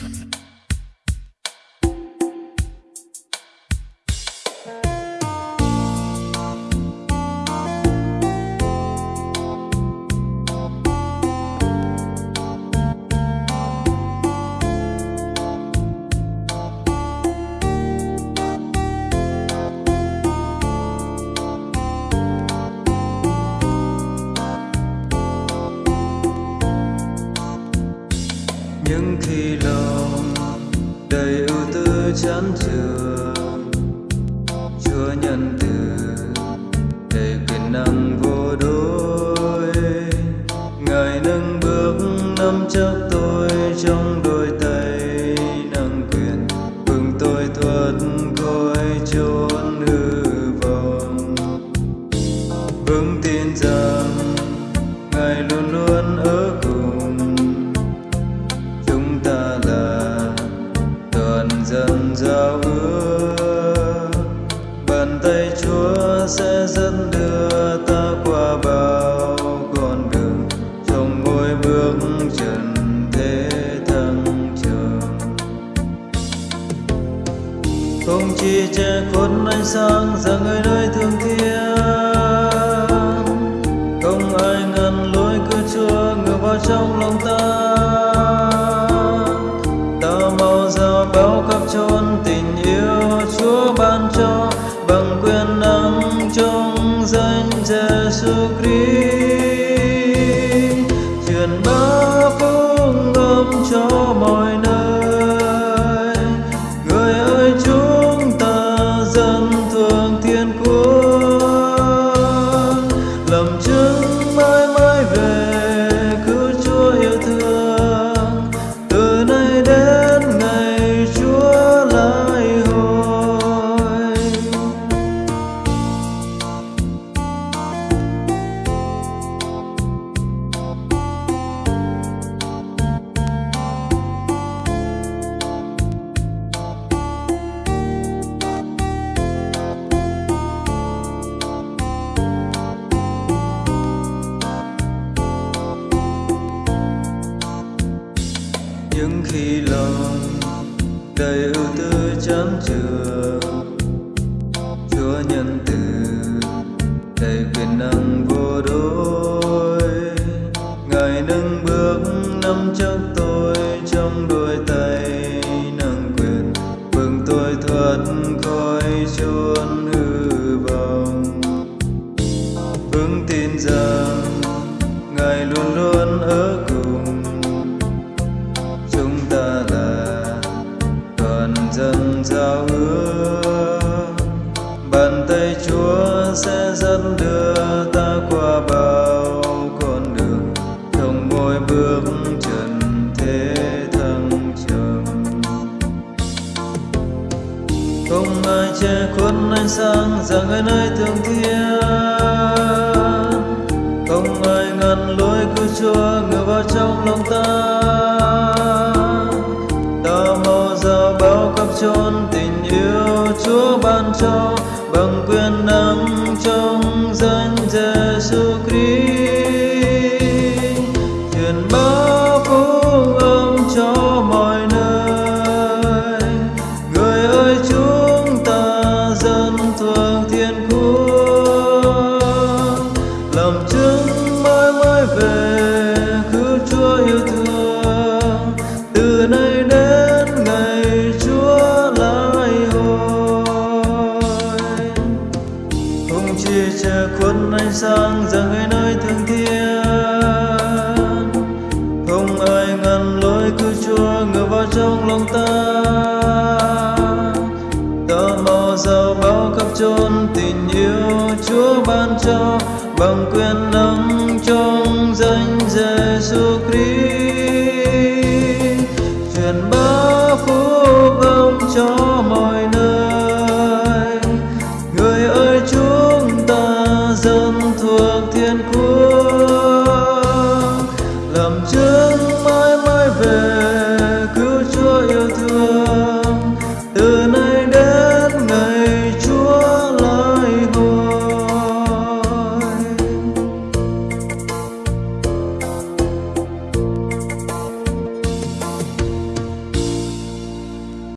Mm-hmm. những khi lòng đầy ưu tư chán trường chúa nhân từ đầy quyền năng tay chúa sẽ dẫn đưa ta qua bao con đường trong mỗi bước trần thế thăng trầm không chỉ che khuất ánh sáng rằng người nơi thương thiên, không ai ngăn lối của chúa ngược vào trong lòng ta ta. Khi lòng đầy ưu tư chán trường dần giao ước bàn tay chúa sẽ dẫn đưa ta qua bao con đường, thông mỗi bước trần thế thăng trầm. Không ai che khuất ánh sáng rằng ai nơi thương thiên không ai ngăn lối của chúa ngựa vào trong lòng ta. Cứu chúa yêu thương, từ nay đến ngày chúa lại hồi không chỉ che khuất ánh sáng rằng người nơi thương thiên. Không ai ngăn lối cứu chúa ngược vào trong lòng ta. Ta mau giàu bao khắp chốn tình yêu chúa ban cho bằng quyền năng trong danh Giêsu Christ.